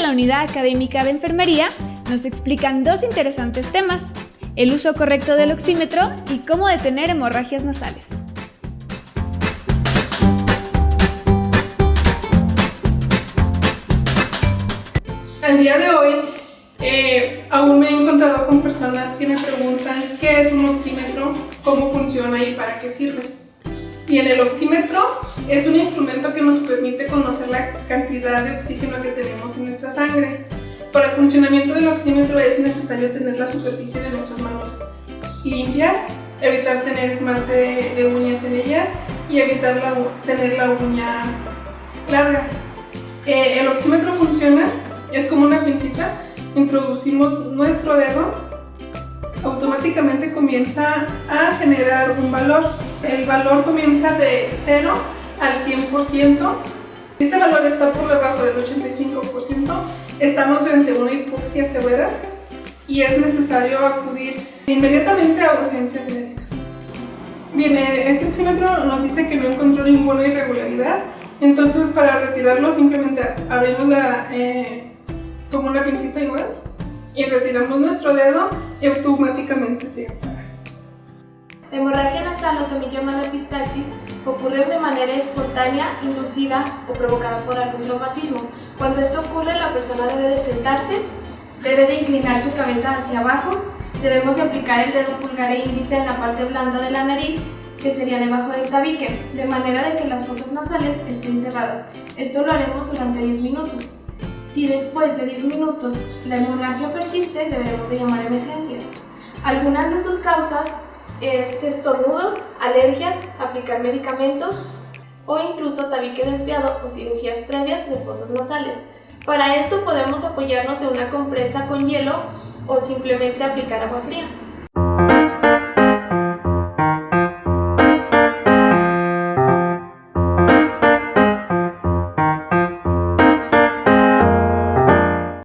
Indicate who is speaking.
Speaker 1: la Unidad Académica de Enfermería nos explican dos interesantes temas, el uso correcto del oxímetro y cómo detener hemorragias nasales.
Speaker 2: Al día de hoy eh, aún me he encontrado con personas que me preguntan qué es un oxímetro, cómo funciona y para qué sirve. Bien, el oxímetro es un instrumento que nos permite conocer la cantidad de oxígeno que tenemos en nuestra sangre. Para el funcionamiento del oxímetro es necesario tener la superficie de nuestras manos limpias, evitar tener esmalte de, uñas en ellas y evitar tener la uña larga. Eh, el oxímetro funciona, es como una pincita, introducimos nuestro dedo, automáticamente comienza a generar un valor el valor comienza de 0 al 100%. Si este valor está por debajo del 85%, estamos frente a una hipoxia severa y es necesario acudir inmediatamente a urgencias médicas. Bien, eh, este oxímetro nos dice que no encontró ninguna irregularidad, entonces para retirarlo simplemente abrimos la, eh, como una pincita igual y retiramos nuestro dedo y automáticamente se apaga.
Speaker 3: También llamada epistaxis ocurre de manera espontánea, inducida o provocada por algún traumatismo. Cuando esto ocurre, la persona debe de sentarse, debe de inclinar su cabeza hacia abajo, debemos de aplicar el dedo pulgar e índice en la parte blanda de la nariz, que sería debajo del tabique, de manera de que las fosas nasales estén cerradas. Esto lo haremos durante 10 minutos. Si después de 10 minutos la hemorragia persiste, deberemos de llamar a emergencias. Algunas de sus causas es estornudos, alergias, aplicar medicamentos o incluso tabique desviado o cirugías previas de fosas nasales. Para esto podemos apoyarnos de una compresa con hielo o simplemente aplicar agua fría.